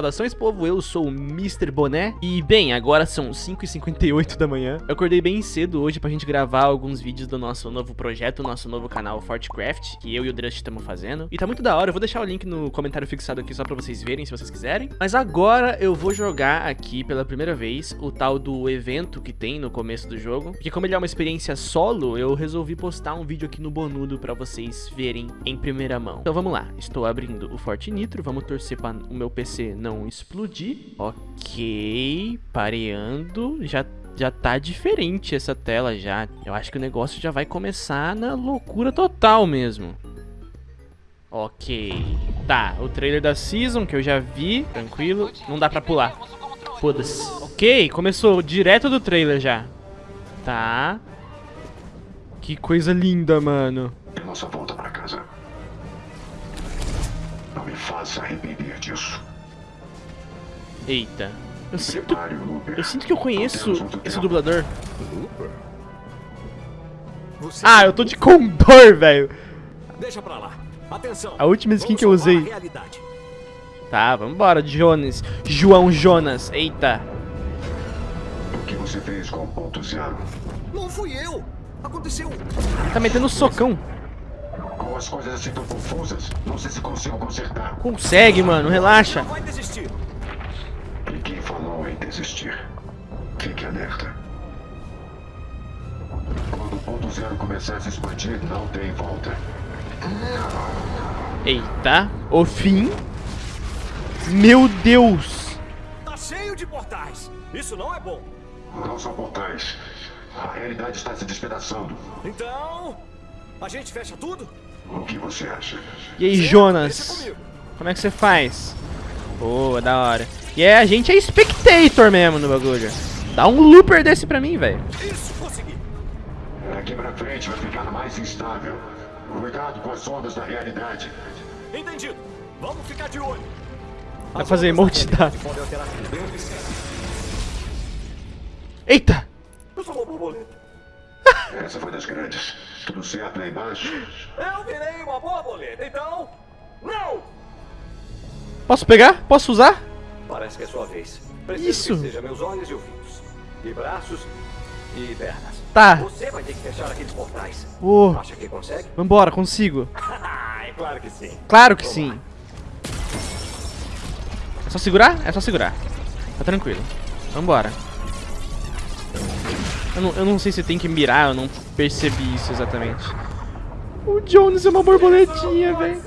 Saudações, povo, eu sou o Mr. Boné. E, bem, agora são 5h58 da manhã. Eu acordei bem cedo hoje pra gente gravar alguns vídeos do nosso novo projeto Nosso novo canal Fortcraft Que eu e o Drust estamos fazendo. E tá muito da hora, eu vou deixar o link no comentário fixado aqui Só pra vocês verem, se vocês quiserem. Mas agora eu vou jogar aqui pela primeira vez O tal do evento que tem no começo do jogo. Porque como ele é uma experiência solo Eu resolvi postar um vídeo aqui no Bonudo Pra vocês verem em primeira mão. Então vamos lá, estou abrindo o Forte Nitro. Vamos torcer pra o meu PC não explodir. Ok, pareando, já já tá diferente essa tela já. Eu acho que o negócio já vai começar na loucura total mesmo. Ok. Tá, o trailer da Season que eu já vi, tranquilo. Não dá pra pular. Foda-se. Ok, começou direto do trailer já. Tá. Que coisa linda, mano. Nossa volta pra casa. Não me faça arrepender disso. Eita. Eu sinto, eu sinto que eu conheço esse dublador. Ah, eu tô de Condor, velho. Deixa pra lá. Atenção. A última skin que eu usei. Tá, vambora, Jonas. João Jonas. Eita. O que você fez com o ponto zero? Não fui eu. Aconteceu. Ele tá metendo socão. Com as coisas assim tão confusas, não sei se consigo consertar. Consegue, mano. Relaxa. Não vai desistir. Desistir? Fique alerta. Quando o ponto zero começar a se expandir, não tem volta. Eita. O fim. Meu Deus. Tá cheio de portais. Isso não é bom. Não são portais. A realidade está se despedaçando. Então, a gente fecha tudo? O que você acha? E aí, Jonas? Como é que você faz? Boa, da hora. E é, a gente é spectator mesmo no bagulho. Dá um looper desse pra mim, velho. Isso, consegui. Daqui pra frente vai ficar mais instável. Cuidado com as ondas da realidade. Entendido. Vamos ficar de olho. Vai fazer emote, da tá? Eita! Eu sou uma borboleta. Essa foi das grandes. Tudo certo lá embaixo? Eu virei uma borboleta, então... Não! Posso pegar? Posso usar? Parece que é sua vez. Preciso Isso. que seja meus olhos e ouvidos. E braços e pernas. Tá. Você vai ter que fechar aqueles portais. Ô, Acha que consegue? vambora, consigo. é claro que sim. Claro que sim. É só segurar? É só segurar. Tá tranquilo. Vambora. Eu não, eu não sei se tem que mirar, eu não percebi isso exatamente. O Jones é uma borboletinha, velho.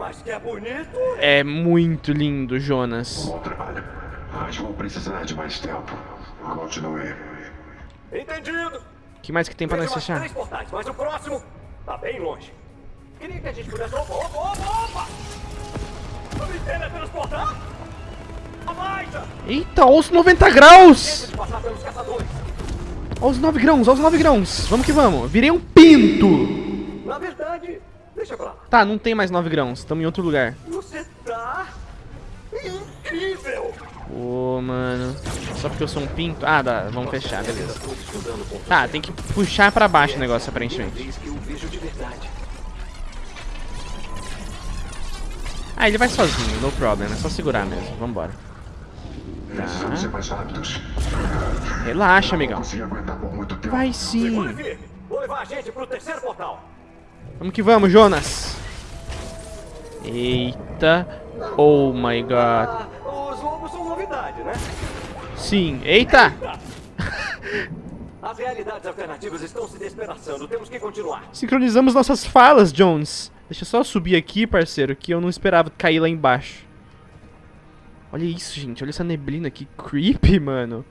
Mas que é bonito. É muito lindo, Jonas. Bom trabalho. Mas vou precisar de mais tempo. Continue. Entendido. O que mais que tem pra nós fechar? três portais, mas o próximo tá bem longe. Queria que a gente pudesse... Opa, opa, opa, opa! Me teletransportar? Eita, olha os 90 graus! Olha os 9 grãos, olha os 9 grãos. Vamos que vamos. Virei um pinto. Na verdade, deixa pra lá. Tá, não tem mais 9 grãos. Estamos em outro lugar. Você tá... incrível! Ô, mano. Só porque eu sou um pinto? Ah, dá. Vamos fechar, beleza. Tá, tem que puxar pra baixo o negócio, aparentemente. Ah, ele vai sozinho, no problem. É só segurar mesmo. Vambora. Precisamos ser mais rápidos. Relaxa, amigão. Vai sim. Vou levar a gente pro terceiro portal. Vamos que vamos, Jonas. Eita. Oh my god. Os lobos são novidade, né? Sim. Eita. As realidades alternativas estão se despedaçando. Temos que continuar. Sincronizamos nossas falas, Jones. Deixa eu só subir aqui, parceiro, que eu não esperava cair lá embaixo. Olha isso, gente. Olha essa neblina que creepy, mano.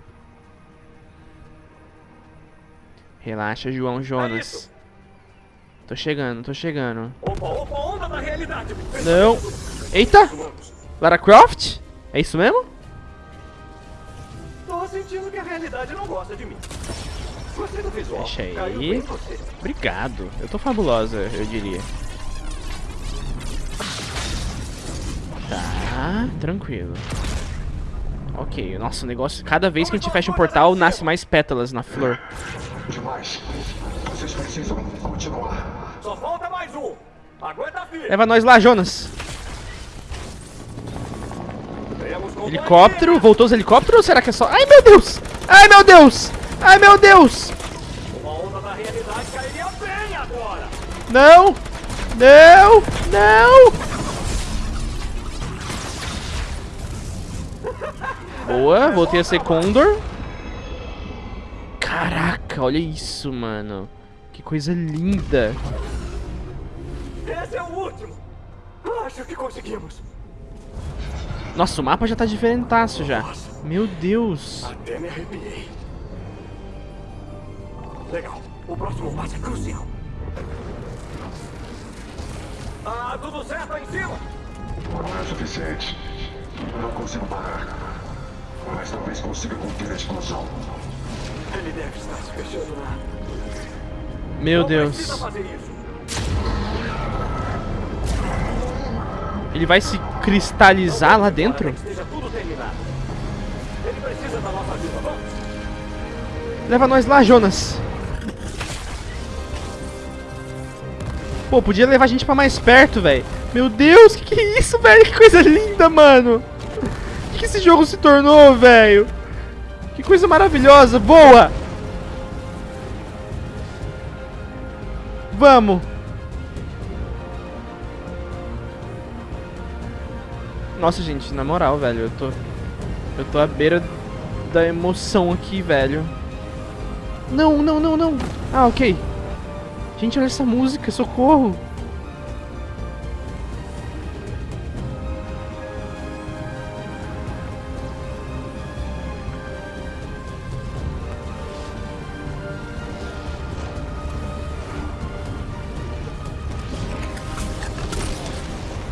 Relaxa, João Jonas. Tô chegando, tô chegando. Opa, opa, onda da realidade. Não. Eita! Lara Croft? É isso mesmo? Tô sentindo que a realidade não gosta de mim. Gostei do visual. Deixa Caiu aí. bem em você. Obrigado. Eu tô fabulosa, eu diria. Tá, tranquilo. Ok, nossa, o negócio... Cada vez que a gente fecha um portal, nasce mais pétalas na flor. Demais. Vocês precisam continuar. Só falta mais um. Aguenta firme. Leva nós lá, Jonas. Helicóptero, voltou os helicópteros ou será que é só... Ai, meu Deus! Ai, meu Deus! Ai, meu Deus! Uma onda da realidade cairia bem agora. Não! Não! Não! Boa, voltei a ser Condor. Caraca, olha isso, mano. Que coisa linda. Último. Acho que conseguimos. Nossa, o mapa já tá diferentaço já. Meu Deus. Até me arrepiei. Legal. O próximo passo é crucial. Ah, tudo certo aí em cima? Não é suficiente. Não consigo parar. Mas talvez consiga conter a explosão. Ele deve estar se fechando lá. Meu Não precisa Deus. Ele vai se cristalizar lá dentro? Vamos? Leva nós lá, Jonas. Pô, podia levar a gente pra mais perto, velho. Meu Deus, que que é isso, velho? Que coisa linda, mano. Que que esse jogo se tornou, velho? Que coisa maravilhosa. Boa. Vamos. Nossa, gente, na moral, velho, eu tô... Eu tô à beira da emoção aqui, velho. Não, não, não, não. Ah, ok. Gente, olha essa música, socorro.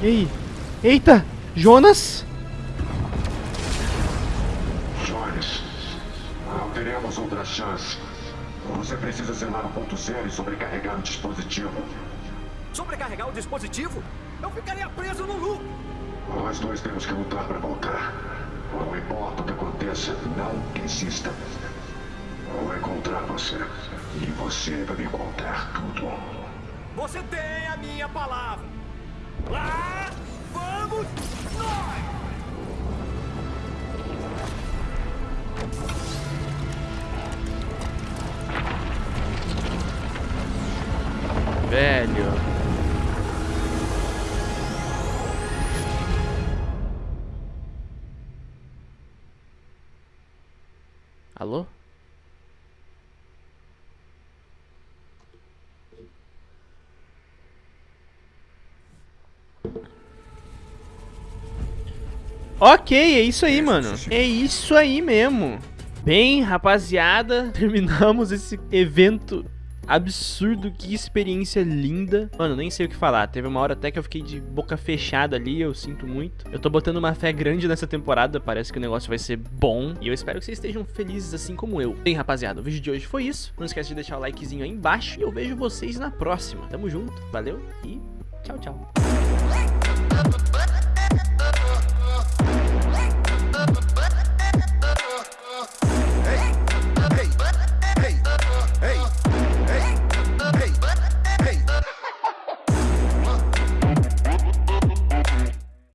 E aí? Eita! Jonas? Jones, não teremos outra chance. Você precisa zelar o ponto zero e sobrecarregar o dispositivo. Sobrecarregar o dispositivo? Eu ficaria preso no loop. Nós dois temos que lutar para voltar. Não importa o que aconteça, não desista. Vou encontrar você. E você vai me contar tudo. Você tem a minha palavra. Lá vamos nós! Velho. Ok, é isso aí, mano. É isso aí mesmo. Bem, rapaziada, terminamos esse evento absurdo, que experiência linda. Mano, nem sei o que falar. Teve uma hora até que eu fiquei de boca fechada ali, eu sinto muito. Eu tô botando uma fé grande nessa temporada, parece que o negócio vai ser bom. E eu espero que vocês estejam felizes assim como eu. Bem, rapaziada, o vídeo de hoje foi isso. Não esquece de deixar o likezinho aí embaixo e eu vejo vocês na próxima. Tamo junto, valeu e tchau, tchau.